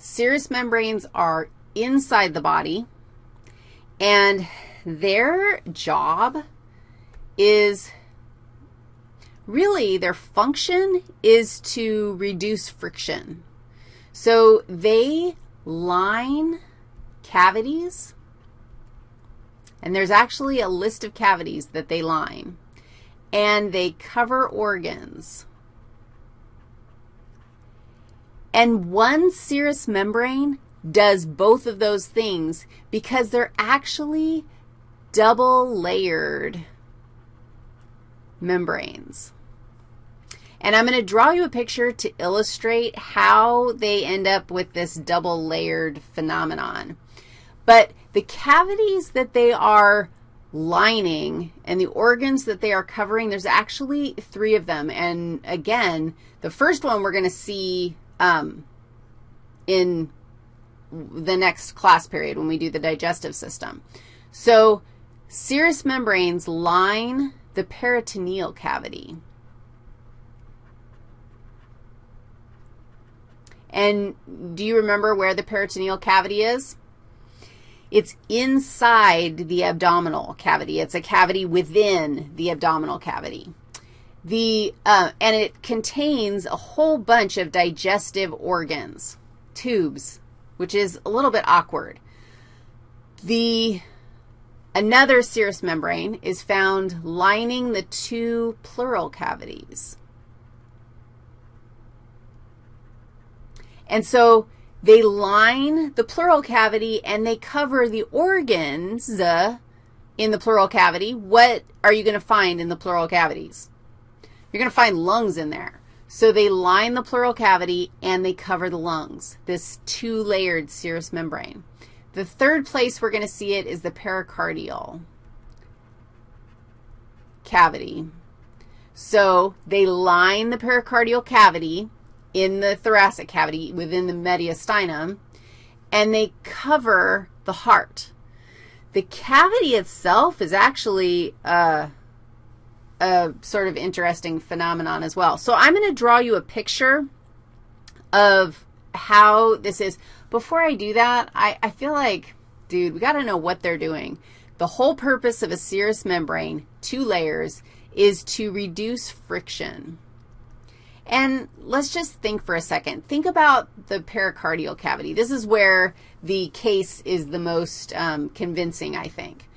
serous membranes are inside the body, and their job is really their function is to reduce friction. So they line cavities, and there's actually a list of cavities that they line, and they cover organs. And one serous membrane does both of those things because they're actually double layered membranes. And I'm going to draw you a picture to illustrate how they end up with this double layered phenomenon. But the cavities that they are lining and the organs that they are covering, there's actually three of them. And again, the first one we're going to see um, in the next class period when we do the digestive system. So serous membranes line the peritoneal cavity. And do you remember where the peritoneal cavity is? It's inside the abdominal cavity. It's a cavity within the abdominal cavity. The, uh, and it contains a whole bunch of digestive organs, tubes, which is a little bit awkward. The, another serous membrane is found lining the two pleural cavities. And so they line the pleural cavity and they cover the organs in the pleural cavity. What are you going to find in the pleural cavities? You're going to find lungs in there. So they line the pleural cavity and they cover the lungs, this two-layered serous membrane. The third place we're going to see it is the pericardial cavity. So they line the pericardial cavity in the thoracic cavity within the mediastinum, and they cover the heart. The cavity itself is actually a, a sort of interesting phenomenon as well. So I'm going to draw you a picture of how this is. Before I do that, I, I feel like, dude, we got to know what they're doing. The whole purpose of a serous membrane, two layers, is to reduce friction. And let's just think for a second. Think about the pericardial cavity. This is where the case is the most um, convincing, I think.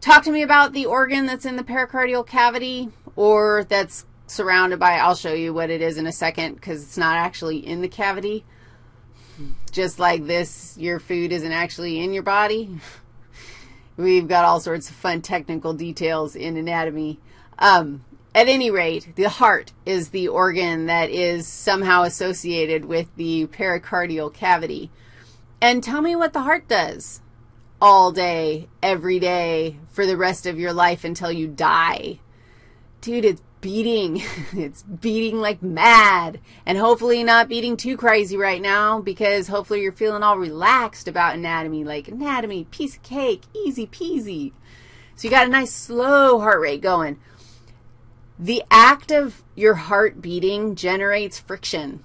Talk to me about the organ that's in the pericardial cavity or that's surrounded by, I'll show you what it is in a second because it's not actually in the cavity. Just like this, your food isn't actually in your body. We've got all sorts of fun technical details in anatomy. Um, at any rate, the heart is the organ that is somehow associated with the pericardial cavity. And tell me what the heart does all day, every day, for the rest of your life until you die. Dude, it's beating. it's beating like mad. And hopefully not beating too crazy right now because hopefully you're feeling all relaxed about anatomy, like anatomy, piece of cake, easy peasy. So you got a nice slow heart rate going. The act of your heart beating generates friction.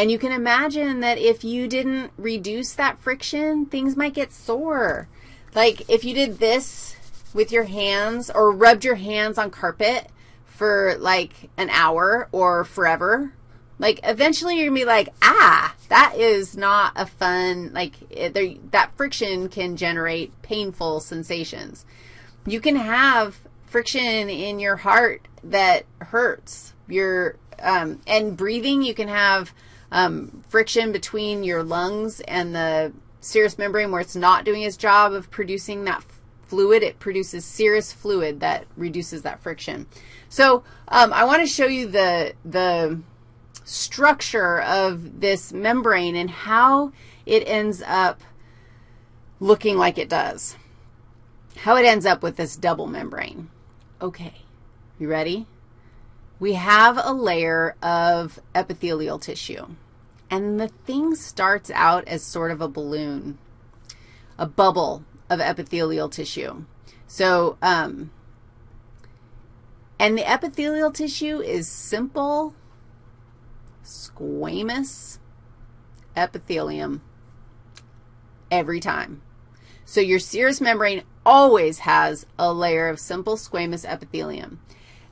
And you can imagine that if you didn't reduce that friction, things might get sore. Like if you did this with your hands or rubbed your hands on carpet for like an hour or forever, like eventually you're going to be like, ah, that is not a fun, like it, there, that friction can generate painful sensations. You can have friction in your heart that hurts. Your, um, and breathing, you can have um, friction between your lungs and the serous membrane where it's not doing its job of producing that fluid. It produces serous fluid that reduces that friction. So um, I want to show you the, the structure of this membrane and how it ends up looking like it does, how it ends up with this double membrane. Okay, you ready? We have a layer of epithelial tissue, and the thing starts out as sort of a balloon, a bubble of epithelial tissue. So, um, and the epithelial tissue is simple, squamous, epithelium every time. So your serous membrane always has a layer of simple squamous epithelium.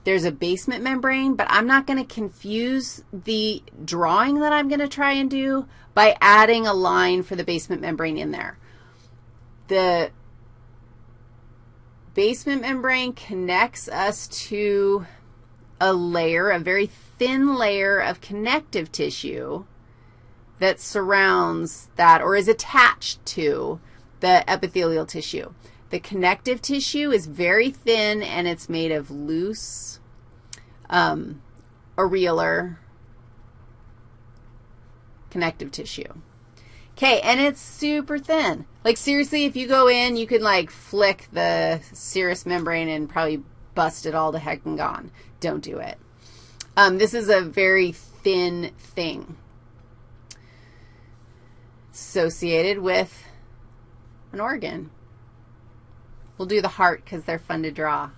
There's a basement membrane, but I'm not going to confuse the drawing that I'm going to try and do by adding a line for the basement membrane in there. The basement membrane connects us to a layer, a very thin layer of connective tissue that surrounds that or is attached to the epithelial tissue. The connective tissue is very thin, and it's made of loose um, areolar connective tissue. Okay, and it's super thin. Like, seriously, if you go in, you can, like, flick the serous membrane and probably bust it all to heck and gone. Don't do it. Um, this is a very thin thing associated with an organ. We'll do the heart because they're fun to draw.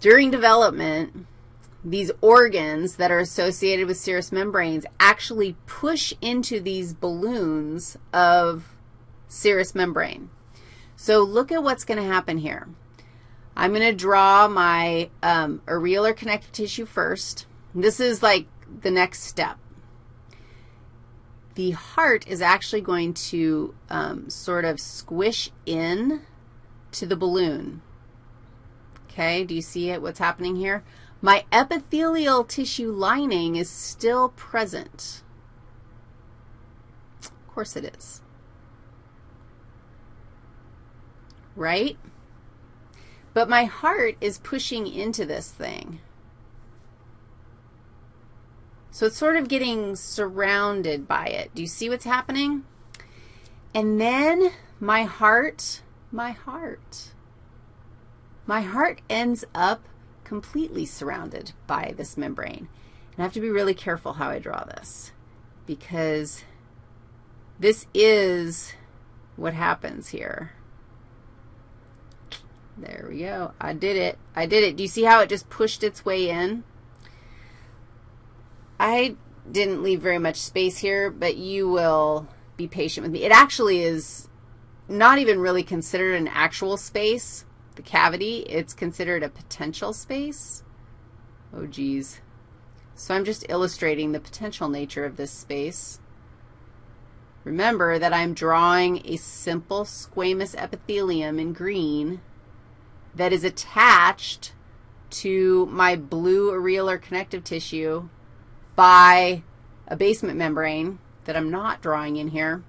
During development, these organs that are associated with serous membranes actually push into these balloons of serous membrane. So look at what's going to happen here. I'm going to draw my um, areolar connective tissue first. This is like the next step the heart is actually going to um, sort of squish in to the balloon. Okay, do you see it, what's happening here? My epithelial tissue lining is still present. Of course it is. Right? But my heart is pushing into this thing. So it's sort of getting surrounded by it. Do you see what's happening? And then my heart, my heart, my heart ends up completely surrounded by this membrane. And I have to be really careful how I draw this because this is what happens here. There we go. I did it. I did it. Do you see how it just pushed its way in? I didn't leave very much space here, but you will be patient with me. It actually is not even really considered an actual space, the cavity. It's considered a potential space. Oh, geez. So I'm just illustrating the potential nature of this space. Remember that I'm drawing a simple squamous epithelium in green that is attached to my blue areolar connective tissue by a basement membrane that I'm not drawing in here.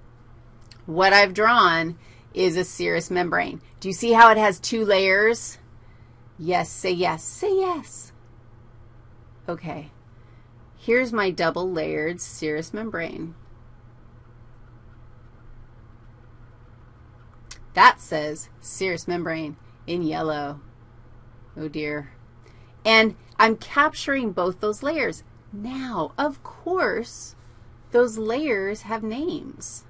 What I've drawn is a serous membrane. Do you see how it has two layers? Yes, say yes. Say yes. Okay. Here's my double-layered serous membrane. That says serous membrane in yellow. Oh, dear. And I'm capturing both those layers. Now, of course, those layers have names.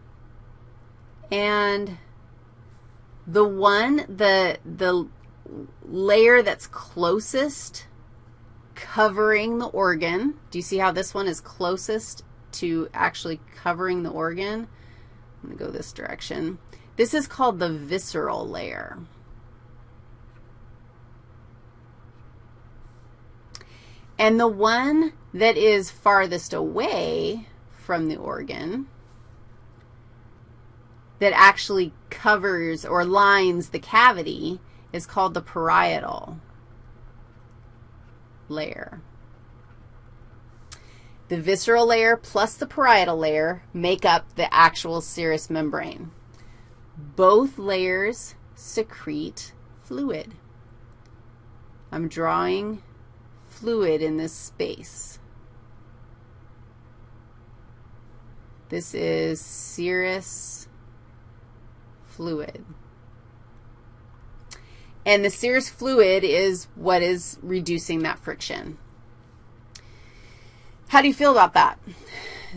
And the one, the, the layer that's closest covering the organ, do you see how this one is closest to actually covering the organ? I'm going to go this direction. This is called the visceral layer. And the one that is farthest away from the organ that actually covers or lines the cavity is called the parietal layer. The visceral layer plus the parietal layer make up the actual serous membrane. Both layers secrete fluid. I'm drawing fluid in this space. This is serous fluid. And the serous fluid is what is reducing that friction. How do you feel about that?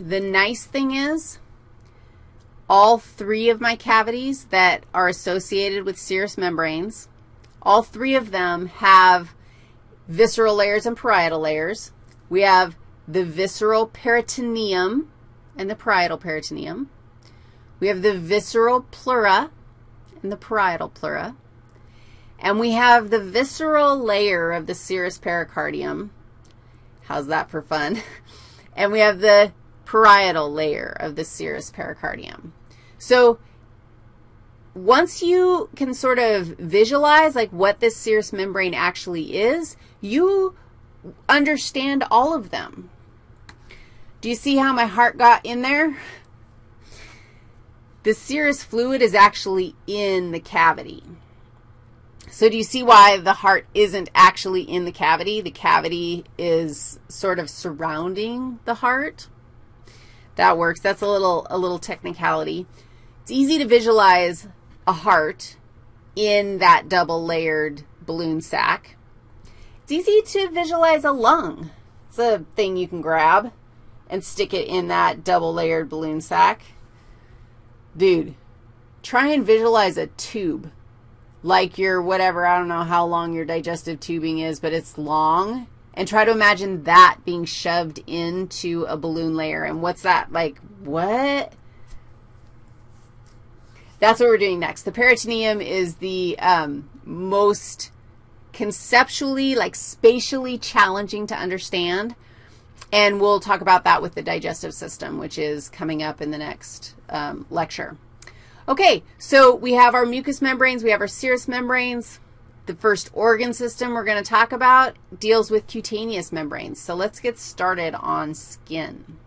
The nice thing is all three of my cavities that are associated with serous membranes, all three of them have visceral layers and parietal layers. We have the visceral peritoneum and the parietal peritoneum. We have the visceral pleura and the parietal pleura. And we have the visceral layer of the serous pericardium. How's that for fun? And we have the parietal layer of the serous pericardium. So once you can sort of visualize like what this serous membrane actually is, you understand all of them. Do you see how my heart got in there? The serous fluid is actually in the cavity. So do you see why the heart isn't actually in the cavity? The cavity is sort of surrounding the heart. That works. That's a little, a little technicality. It's easy to visualize a heart in that double-layered balloon sac. It's easy to visualize a lung. It's a thing you can grab and stick it in that double-layered balloon sac. Dude, try and visualize a tube like your whatever, I don't know how long your digestive tubing is, but it's long, and try to imagine that being shoved into a balloon layer. And what's that? Like, what? That's what we're doing next. The peritoneum is the um, most conceptually, like spatially challenging to understand, and we'll talk about that with the digestive system, which is coming up in the next um, lecture. Okay, so we have our mucous membranes, we have our serous membranes. The first organ system we're going to talk about deals with cutaneous membranes. So let's get started on skin.